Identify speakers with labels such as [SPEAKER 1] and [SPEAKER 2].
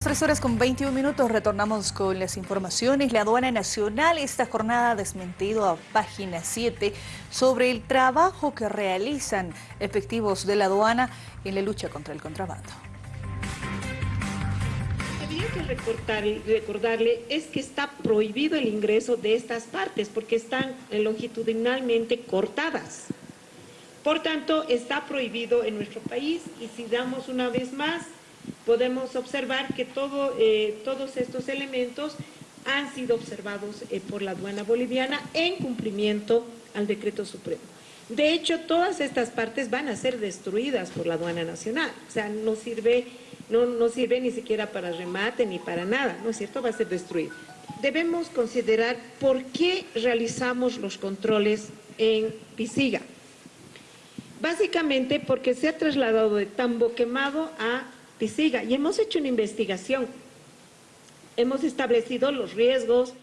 [SPEAKER 1] Tres horas con 21 minutos retornamos con las informaciones. La aduana nacional esta jornada ha desmentido a página 7 sobre el trabajo que realizan efectivos de la aduana en la lucha contra el contrabando.
[SPEAKER 2] Había que recordarle es que está prohibido el ingreso de estas partes porque están longitudinalmente cortadas. Por tanto, está prohibido en nuestro país y si damos una vez más podemos observar que todo, eh, todos estos elementos han sido observados eh, por la aduana boliviana en cumplimiento al decreto supremo. De hecho, todas estas partes van a ser destruidas por la aduana nacional, o sea, no sirve, no, no sirve ni siquiera para remate ni para nada, ¿no es cierto? Va a ser destruido. Debemos considerar por qué realizamos los controles en Pisiga. Básicamente porque se ha trasladado de Tambo Quemado a Pisiga y hemos hecho una investigación. Hemos establecido los riesgos,